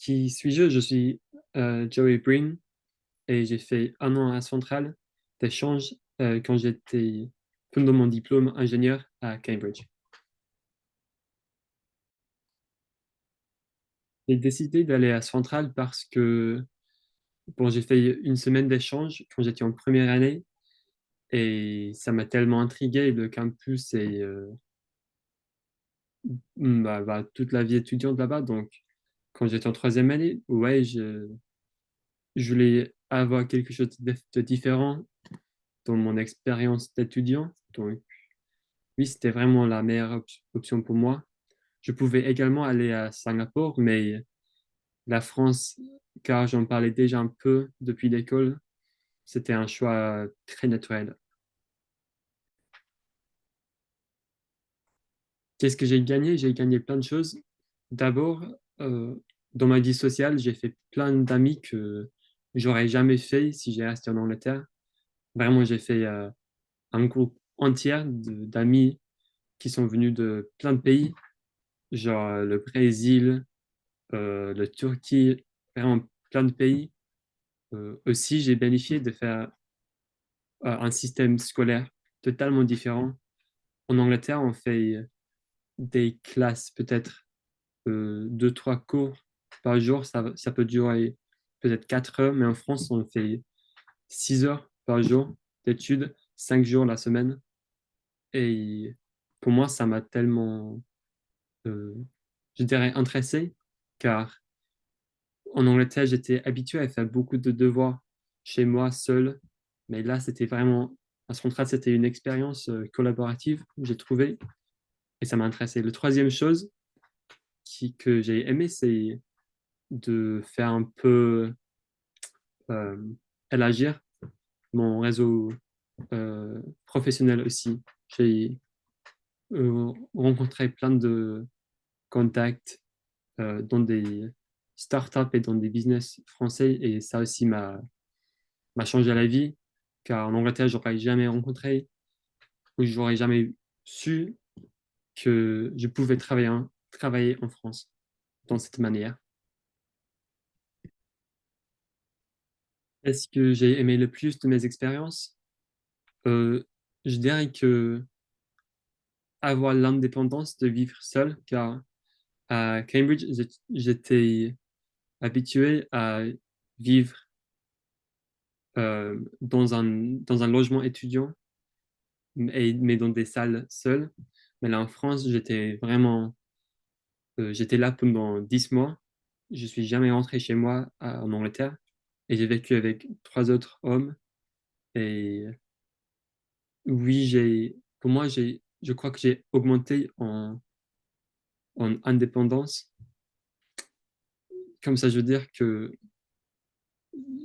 Qui suis-je? Je suis euh, Joey Breen et j'ai fait un an à Centrale d'échange euh, quand j'étais pendant mon diplôme ingénieur à Cambridge. J'ai décidé d'aller à Centrale parce que bon, j'ai fait une semaine d'échange quand j'étais en première année et ça m'a tellement intrigué le campus et euh, bah, bah, toute la vie étudiante là-bas. Donc, quand j'étais en troisième année, ouais, je, voulais avoir quelque chose de, différent dans mon expérience d'étudiant. Donc, oui, c'était vraiment la meilleure option pour moi. Je pouvais également aller à Singapour, mais la France, car j'en parlais déjà un peu depuis l'école, c'était un choix très naturel. Qu'est-ce que j'ai gagné? J'ai gagné plein de choses. D'abord, dans ma vie sociale, j'ai fait plein d'amis que j'aurais jamais fait si j'ai resté en Angleterre. Vraiment, j'ai fait euh, un groupe entier d'amis qui sont venus de plein de pays, genre euh, le Brésil, euh, la Turquie, vraiment plein de pays. aussi, j'ai bénéficié de faire un système scolaire totalement différent. En Angleterre, on fait des classes, peut-être deux, trois cours par jour. Ça, ça peut durer peut-être quatre heures, mais en France, on fait six heures par jour d'études, cinq jours la semaine. Et pour moi, ça m'a tellement, euh, je dirais, intéressé, car en Angleterre, j'étais habitué à faire beaucoup de devoirs chez moi, seul. Mais là, c'était vraiment, à ce contrat, c'était une expérience euh, collaborative, j'ai trouvé, et ça m'a intéressé. La troisième chose que j'ai aimé, c'est de faire un peu euh, élargir mon réseau euh, professionnel aussi. J'ai euh, rencontré plein de contacts dans des startups et dans des business français et ça aussi m'a changé la vie car en Angleterre, j'aurais jamais rencontré ou j'aurais jamais su que je pouvais travailler, travailler en France dans cette manière. Est-ce que j'ai aimé le plus de mes expériences? Euh, je dirais que avoir l'indépendance de vivre seul, car à Cambridge, j'étais habitué à vivre euh, dans, un, dans un logement étudiant, mais, mais dans des salles seules. Mais là, en France, j'étais vraiment... J'étais là pendant dix mois. Je suis jamais rentré chez moi en Angleterre. Et j'ai vécu avec trois autres hommes. Et oui, pour moi, je crois que j'ai augmenté en, en indépendance. Comme ça, je veux dire que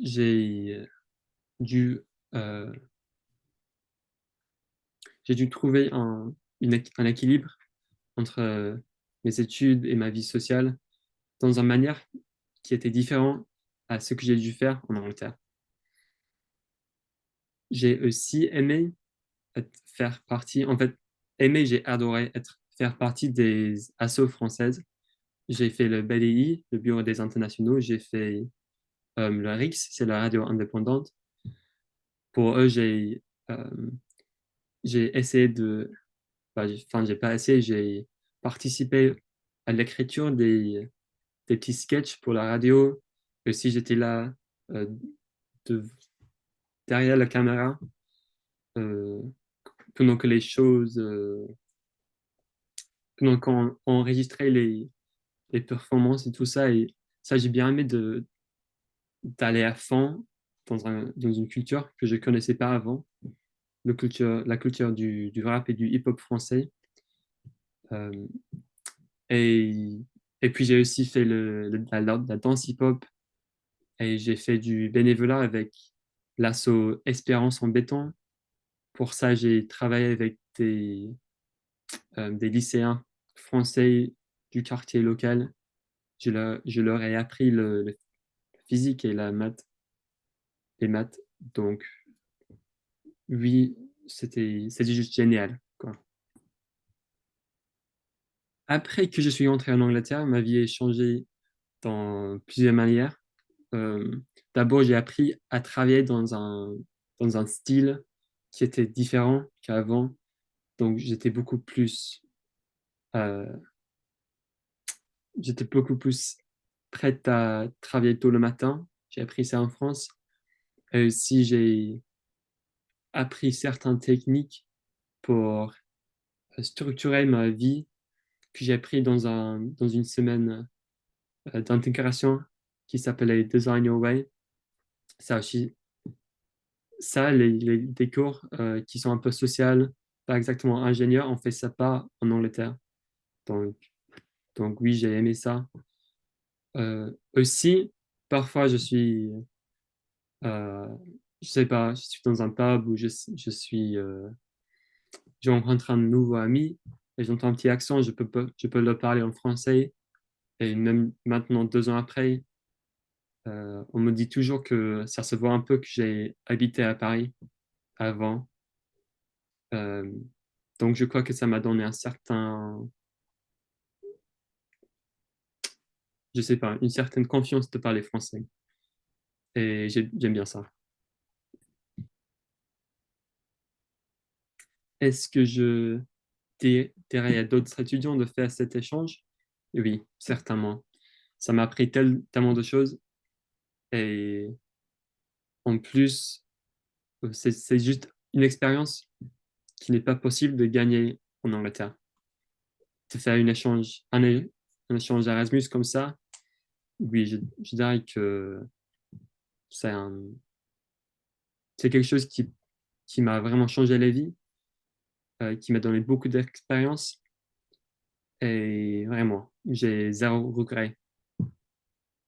j'ai dû, euh, dû trouver un, un équilibre entre mes études et ma vie sociale dans une manière qui était différente à ce que j'ai dû faire en Angleterre. J'ai aussi aimé faire partie, en fait, aimé, j'ai adoré être, faire partie des assos françaises. J'ai fait le BDI, le Bureau des internationaux, j'ai fait euh, le RIX, c'est la radio indépendante. Pour eux, j'ai euh, essayé de, enfin, j'ai pas essayé, j'ai participé à l'écriture des, petits sketchs pour la radio. Et si j'étais là euh, de, derrière la caméra, euh, pendant que les choses, euh, pendant qu'on enregistrait les, performances et tout ça, et ça, j'ai bien aimé d'aller à fond dans, un, dans, une culture que je connaissais pas avant, la culture du rap et du hip-hop français. Euh, et, puis j'ai aussi fait le, la, danse hip-hop et j'ai fait du bénévolat avec l'assaut Espérance en béton, pour ça, j'ai travaillé avec des, euh, lycéens français du quartier local. Je leur, je leur ai appris le, physique et la maths. Les maths. Donc, oui, c'était juste génial. Après que je suis entré en Angleterre, ma vie a changé dans plusieurs manières. Euh, d'abord, j'ai appris à travailler dans un, dans un style qui était différent qu'avant. Donc, j'étais beaucoup plus... Euh, j'étais beaucoup plus prête à travailler tôt le matin. J'ai appris ça en France. Et aussi, j'ai appris certaines techniques pour structurer ma vie que j'ai appris dans, un, dans une semaine euh, d'intégration qui s'appelait Design Your Way. Ça aussi, ça, les, les des cours euh, qui sont un peu sociaux, pas exactement ingénieurs, on fait ça pas en Angleterre. Donc, donc oui, j'ai aimé ça. Euh, aussi, parfois, je suis, je sais pas, je suis dans un pub où je, je suis, je rencontre un nouveau ami et j'entends un petit accent, je peux, je le parler en français. Et même maintenant, deux ans après, euh, on me dit toujours que ça se voit un peu que j'ai habité à Paris avant. Euh, donc, je crois que ça m'a donné un certain... Je sais pas, une certaine confiance de parler français. Et j'aime bien ça. Est-ce que je dirais à d'autres étudiants de faire cet échange? Oui, certainement. Ça m'a appris tellement de choses et en plus, euh, c'est juste une expérience qui n'est pas possible de gagner en Angleterre. De faire une échange, un, échange Erasmus comme ça, oui, je, dirais que c'est quelque chose qui, qui m'a vraiment changé la vie, qui m'a donné beaucoup d'expérience. Et vraiment, j'ai zéro regret